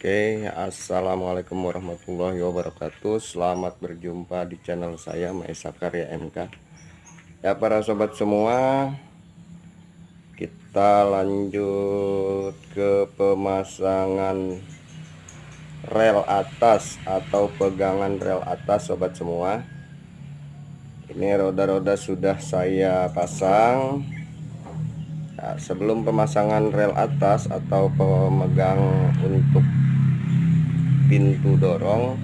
Oke, assalamualaikum warahmatullahi wabarakatuh. Selamat berjumpa di channel saya Maesa Karya MK. Ya, para sobat semua, kita lanjut ke pemasangan rel atas atau pegangan rel atas, sobat semua. Ini roda-roda sudah saya pasang Nah, sebelum pemasangan rel atas atau pemegang untuk pintu dorong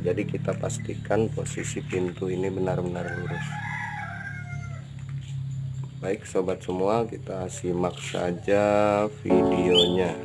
jadi kita pastikan posisi pintu ini benar-benar lurus. Baik sobat semua kita simak saja videonya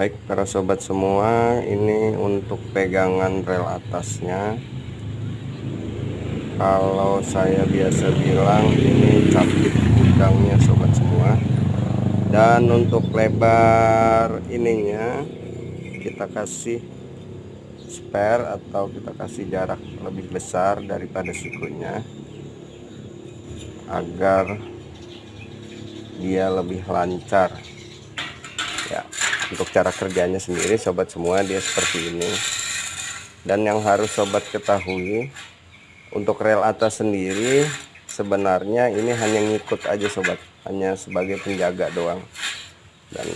baik para sobat semua ini untuk pegangan rel atasnya. Kalau saya biasa bilang ini capit gudangnya sobat semua. Dan untuk lebar ininya kita kasih spare atau kita kasih jarak lebih besar daripada sikunya agar dia lebih lancar untuk cara kerjanya sendiri sobat semua dia seperti ini. Dan yang harus sobat ketahui untuk rel atas sendiri sebenarnya ini hanya ngikut aja sobat. Hanya sebagai penjaga doang. Dan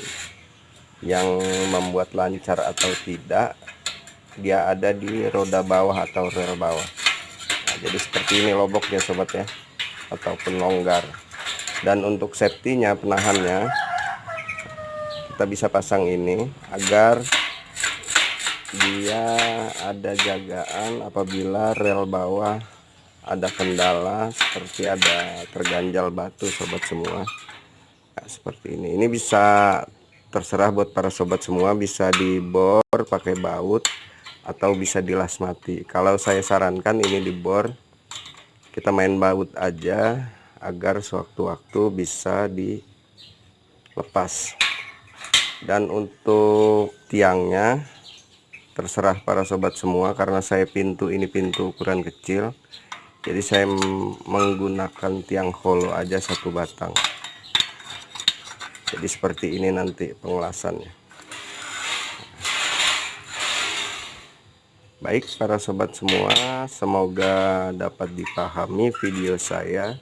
yang membuat lancar atau tidak dia ada di roda bawah atau rel bawah. Nah, jadi seperti ini loboknya sobat ya. Ataupun longgar. Dan untuk safety-nya penahannya kita bisa pasang ini agar dia ada jagaan apabila rel bawah ada kendala seperti ada terganjal batu sobat semua. Nah, seperti ini. Ini bisa terserah buat para sobat semua bisa dibor pakai baut atau bisa dilas mati. Kalau saya sarankan ini dibor kita main baut aja agar sewaktu-waktu bisa dilepas dan untuk tiangnya terserah para sobat semua karena saya pintu ini pintu ukuran kecil jadi saya menggunakan tiang hollow aja satu batang jadi seperti ini nanti pengelasannya Baik para sobat semua, semoga dapat dipahami video saya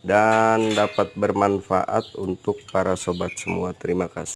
dan dapat bermanfaat untuk para sobat semua. Terima kasih.